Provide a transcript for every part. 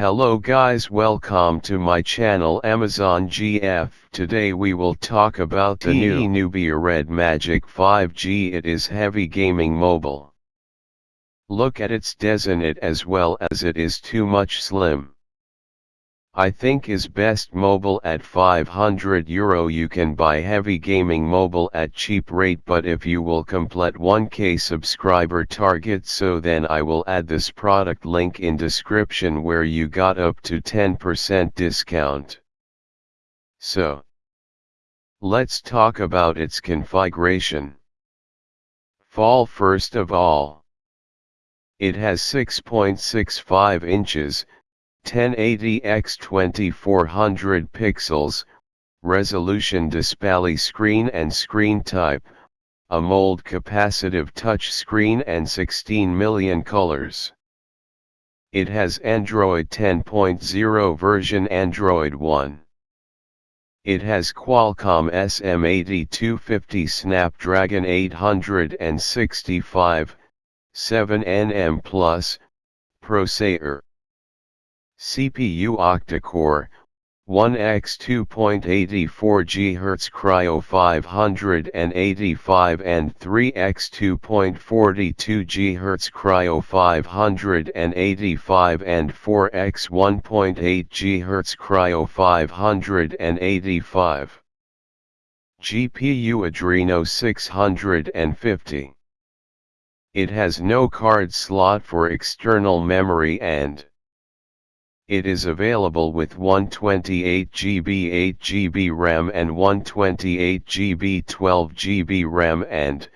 Hello guys welcome to my channel Amazon GF. Today we will talk about the new Nubia Red Magic 5G it is heavy gaming mobile. Look at its design it as well as it is too much slim. I think is best mobile at 500 euro you can buy heavy gaming mobile at cheap rate but if you will complete 1k subscriber target so then I will add this product link in description where you got up to 10% discount. So, let's talk about its configuration. Fall first of all. It has 6.65 inches, 1080 x 2400 pixels, resolution display screen and screen type, AMOLED capacitive touch screen and 16 million colors. It has Android 10.0 version Android One. It has Qualcomm SM8250 Snapdragon 865, 7nm Plus, processor. CPU octa-core, 1x 2.84 GHz Kryo 585 and 3x 2.42 GHz Kryo 585 and 4x 1.8 GHz Kryo 585. GPU Adreno 650. It has no card slot for external memory and it is available with 128GB 8GB RAM and 128GB 12GB RAM and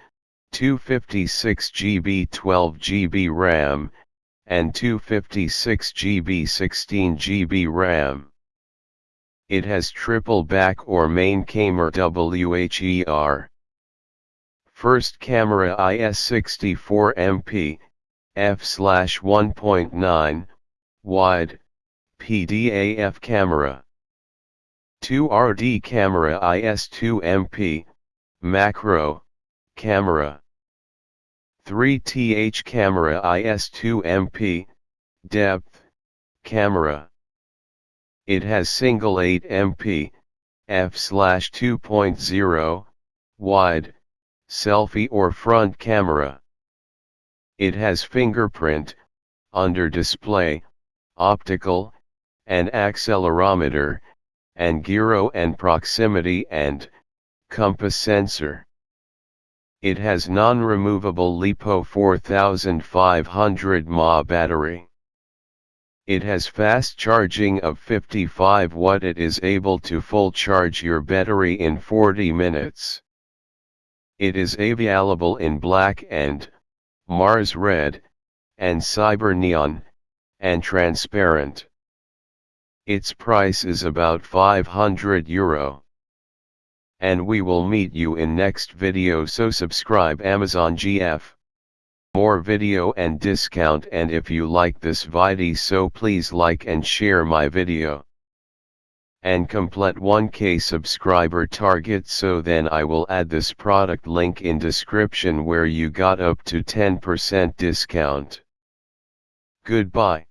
256GB 12GB RAM and 256GB 16GB RAM. It has triple back or main camera WHER. First camera IS64 MP, f/1.9, wide, PDAF camera. 2RD camera IS2MP, macro, camera. 3TH camera IS2MP, depth, camera. It has single 8MP, f/2.0, wide, selfie or front camera. It has fingerprint, under display, optical, an accelerometer, and gyro and proximity and compass sensor. It has non-removable LiPo 4500 mAh battery. It has fast charging of 55 watt it is able to full charge your battery in 40 minutes. It is available in black and, Mars red, and cyber neon, and transparent. Its price is about 500 euro. And we will meet you in next video so subscribe Amazon GF. More video and discount and if you like this video so please like and share my video. And complete 1k subscriber target so then I will add this product link in description where you got up to 10% discount. Goodbye.